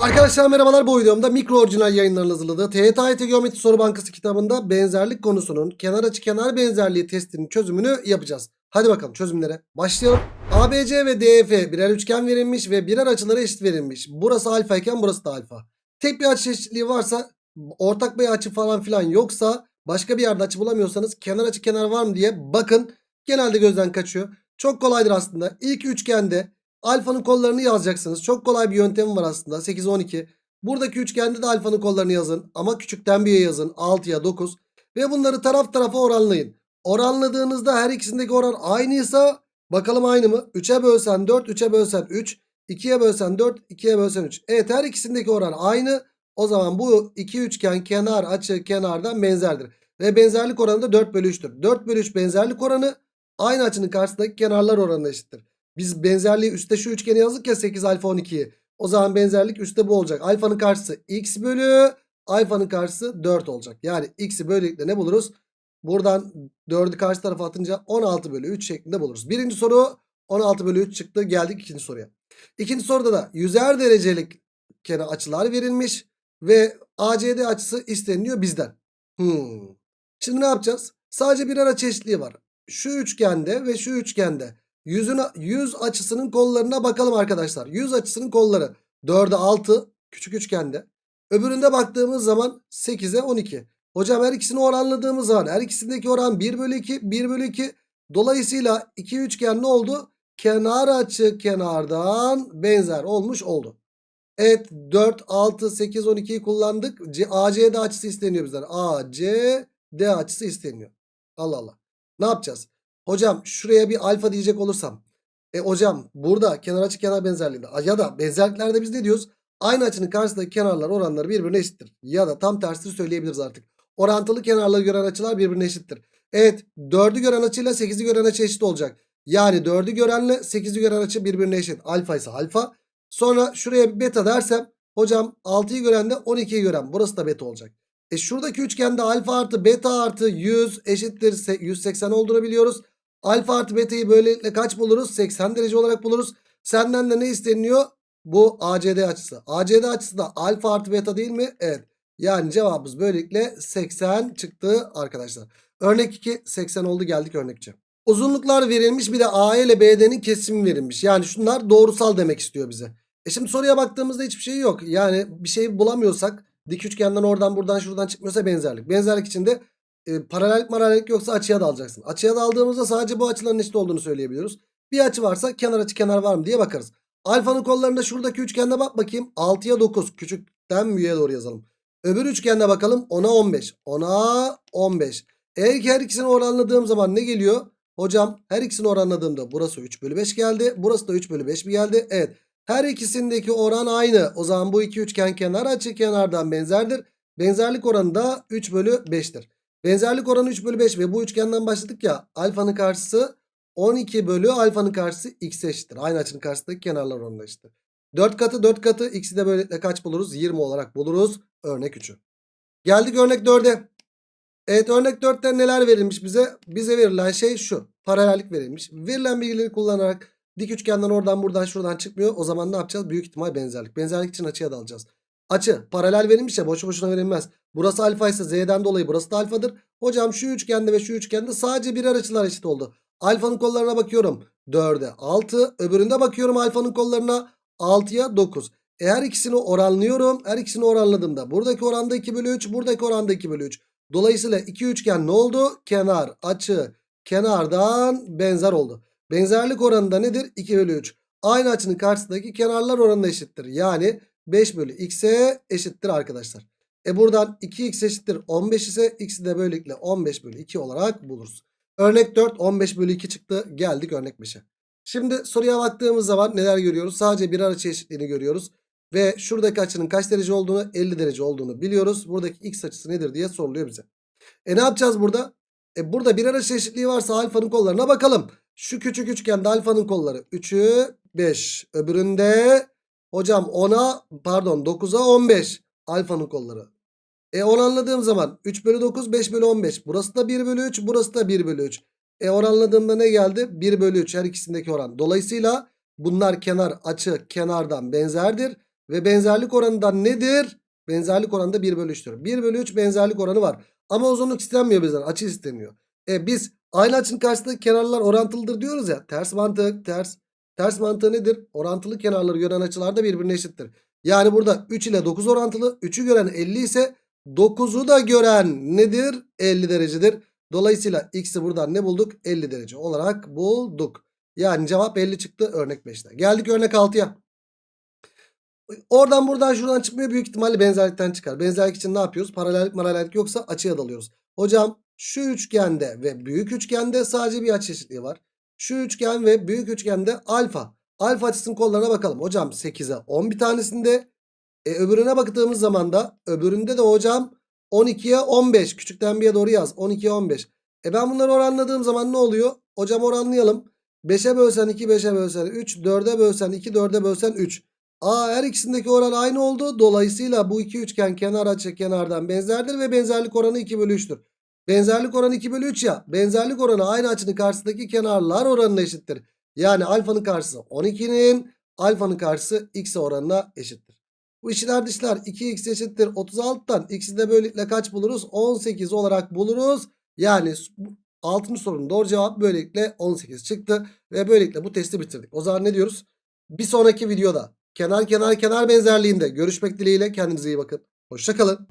Arkadaşlar merhabalar bu videomda mikro orijinal yayınların hazırladığı TYT Geometri Soru Bankası kitabında benzerlik konusunun kenar açı kenar benzerliği testinin çözümünü yapacağız. Hadi bakalım çözümlere başlayalım. ABC ve DF birer üçgen verilmiş ve birer açıları eşit verilmiş. Burası alfa iken burası da alfa. Tek bir açı eşitliği varsa ortak bir açı falan filan yoksa başka bir yerde açı bulamıyorsanız kenar açı kenar var mı diye bakın. Genelde gözden kaçıyor. Çok kolaydır aslında. İlk üçgende Alfanın kollarını yazacaksınız. Çok kolay bir yöntemi var aslında. 8, 12. Buradaki üçgende de alfanın kollarını yazın. Ama küçükten büyüğe yazın. 6'ya 9. Ve bunları taraf tarafa oranlayın. Oranladığınızda her ikisindeki oran aynıysa bakalım aynı mı? 3'e bölsen 4, 3'e bölsen 3. 2'ye bölsen 4, 2'ye bölsen 3. Evet her ikisindeki oran aynı. O zaman bu iki üçgen kenar açı kenardan benzerdir. Ve benzerlik oranı da 4 bölü 3'tür. 4 bölü 3 benzerlik oranı aynı açının karşısındaki kenarlar oranına eşittir. Biz benzerliği üstte şu üçgeni yazdık ya 8 alfa 12'yi. O zaman benzerlik üstte bu olacak. Alfanın karşısı x bölü alfanın karşısı 4 olacak. Yani x'i böylelikle ne buluruz? Buradan 4'ü karşı tarafa atınca 16 bölü 3 şeklinde buluruz. Birinci soru 16 bölü 3 çıktı. Geldik ikinci soruya. İkinci soruda da yüzer derecelik kenar açılar verilmiş. Ve ACD açısı isteniliyor bizden. Hmm. Şimdi ne yapacağız? Sadece birer açı eşitliği var. Şu üçgende ve şu üçgende Yüzün, yüz açısının kollarına bakalım arkadaşlar. Yüz açısının kolları 4'e 6 küçük üçgende. Öbüründe baktığımız zaman 8'e 12. Hocam her ikisini oranladığımız zaman her ikisindeki oran 1 bölü 2 1 bölü 2. Dolayısıyla iki üçgen ne oldu? Kenar açı kenardan benzer olmuş oldu. Evet 4, 6, 8, 12'yi kullandık. ACD açısı isteniyor bizden. ACD açısı isteniyor. Allah Allah. Ne yapacağız? Hocam şuraya bir alfa diyecek olursam. E hocam burada kenar açı kenar benzerliğinde ya da benzerliklerde biz ne diyoruz? Aynı açının karşısındaki kenarlar oranları birbirine eşittir. Ya da tam tersini söyleyebiliriz artık. Orantılı kenarları gören açılar birbirine eşittir. Evet 4'ü gören açıyla 8'i gören açı eşit olacak. Yani 4'ü görenle 8'i gören açı birbirine eşit. Alfa ise alfa. Sonra şuraya bir beta dersem hocam 6'yı gören de 12'yi gören. Burası da beta olacak. E şuradaki üçgende alfa artı beta artı 100 eşittir 180 olduğunu biliyoruz. Alfa artı beta'yı böylelikle kaç buluruz? 80 derece olarak buluruz. Senden de ne isteniyor? Bu ACD açısı. ACD açısı da alfa artı beta değil mi? Evet. Yani cevabımız böylelikle 80 çıktı arkadaşlar. Örnek 2 80 oldu geldik örnek 3'e. Uzunluklar verilmiş bir de AE ile BD'nin kesimi verilmiş. Yani şunlar doğrusal demek istiyor bize. E şimdi soruya baktığımızda hiçbir şey yok. Yani bir şey bulamıyorsak dik üçgenden oradan buradan şuradan çıkmıyorsa benzerlik. Benzerlik için de e, paralellik paralellik yoksa açıya da alacaksın. Açıya da aldığımızda sadece bu açıların eşit olduğunu söyleyebiliyoruz. Bir açı varsa kenar açı kenar var mı diye bakarız. Alfanın kollarında şuradaki üçgende bak bakayım. 6'ya 9 küçükten büyüğe doğru yazalım. Öbür üçgende bakalım 10'a 15. 10'a 15. Eğer ki her ikisini oranladığım zaman ne geliyor? Hocam her ikisini oranladığımda burası 3 bölü 5 geldi. Burası da 3 bölü 5 mi geldi? Evet. Her ikisindeki oran aynı. O zaman bu iki üçgen kenar açı kenardan benzerdir. Benzerlik oranı da 3 bölü 5'tir. Benzerlik oranı 3 bölü 5 ve bu üçgenden başladık ya. Alfanın karşısı 12 bölü alfanın karşısı x eşittir. Aynı açının karşısındaki kenarlar oranına eşittir. 4 katı 4 katı x'i de böylelikle kaç buluruz? 20 olarak buluruz. Örnek 3'ü. Geldik örnek 4'e. Evet örnek 4'te neler verilmiş bize? Bize verilen şey şu. Paralellik verilmiş. Verilen bilgileri kullanarak dik üçgenden oradan buradan şuradan çıkmıyor. O zaman ne yapacağız? Büyük ihtimal benzerlik. Benzerlik için açıya da alacağız. Açı paralel verilmiş ya boşu boşuna verilmez. Burası alfa ise z'den dolayı burası da alfadır. Hocam şu üçgende ve şu üçgende sadece birer açılar eşit oldu. Alfanın kollarına bakıyorum 4'e 6 öbüründe bakıyorum alfanın kollarına 6'ya 9. E her ikisini oranlıyorum. Her ikisini oranladığımda buradaki oranda 2 bölü 3 buradaki oranda 2 bölü 3. Dolayısıyla iki üçgen ne oldu? Kenar açı kenardan benzer oldu. Benzerlik oranı da nedir? 2 bölü 3. Aynı açının karşısındaki kenarlar oranına eşittir. Yani 5 bölü x'e eşittir arkadaşlar. E buradan 2x eşittir 15 ise x'i de böylelikle 15 bölü 2 olarak buluruz. Örnek 4 15 bölü 2 çıktı. Geldik örnek 5'e. Şimdi soruya baktığımız zaman neler görüyoruz? Sadece bir açı eşitliğini görüyoruz. Ve şuradaki açının kaç derece olduğunu 50 derece olduğunu biliyoruz. Buradaki x açısı nedir diye soruluyor bize. E ne yapacağız burada? E burada bir açı eşitliği varsa alfanın kollarına bakalım. Şu küçük üçgende alfanın kolları 3'ü 5. Öbüründe hocam 10'a pardon 9'a 15 alfanın kolları. E oranladığım zaman 3 bölü 9 5 bölü 15. Burası da 1 bölü 3 burası da 1 bölü 3. E oranladığımda ne geldi? 1 bölü 3 her ikisindeki oran. Dolayısıyla bunlar kenar açı kenardan benzerdir. Ve benzerlik oranı nedir? Benzerlik oranı da 1 bölü 3'tür. 1 bölü 3 benzerlik oranı var. Ama uzunluk istenmiyor bizden. Açı isteniyor. E biz aynı açının karşısındaki kenarlar orantılıdır diyoruz ya. Ters mantık ters. Ters mantığı nedir? Orantılı kenarları gören açılar da birbirine eşittir. Yani burada 3 ile 9 orantılı. 3'ü gören 50 ise 9'u da gören nedir? 50 derecedir. Dolayısıyla x'i buradan ne bulduk? 50 derece olarak bulduk. Yani cevap 50 çıktı örnek 5'te. Geldik örnek 6'ya. Oradan buradan şuradan çıkmıyor. Büyük ihtimalle benzerlikten çıkar. Benzerlik için ne yapıyoruz? Paralellik paralellik yoksa açıya dalıyoruz. Hocam şu üçgende ve büyük üçgende sadece bir açı eşitliği var. Şu üçgen ve büyük üçgende alfa. Alfa açısının kollarına bakalım. Hocam 8'e 10 bir tanesinde. E, öbürüne baktığımız zaman da öbüründe de hocam 12'ye 15. Küçükten bir'e doğru yaz. 12'ye 15. E ben bunları oranladığım zaman ne oluyor? Hocam oranlayalım. 5'e bölsen 2, 5'e bölsen 3, 4'e bölsen 2, 4'e bölsen 3. Aa her ikisindeki oran aynı oldu. Dolayısıyla bu iki üçgen kenar açı kenardan benzerdir ve benzerlik oranı 2 bölü 3'tür. Benzerlik oranı 2 bölü 3 ya. Benzerlik oranı aynı açının karşısındaki kenarlar oranına eşittir. Yani alfanın karşısı 12'nin alfanın karşısı x oranına eşittir. Bu içler dışlar 2x eşittir 36'dan x'i de böylelikle kaç buluruz? 18 olarak buluruz. Yani 6. sorunun doğru cevabı böylelikle 18 çıktı. Ve böylelikle bu testi bitirdik. O zaman ne diyoruz? Bir sonraki videoda kenar kenar kenar benzerliğinde görüşmek dileğiyle kendinize iyi bakın. Hoşçakalın.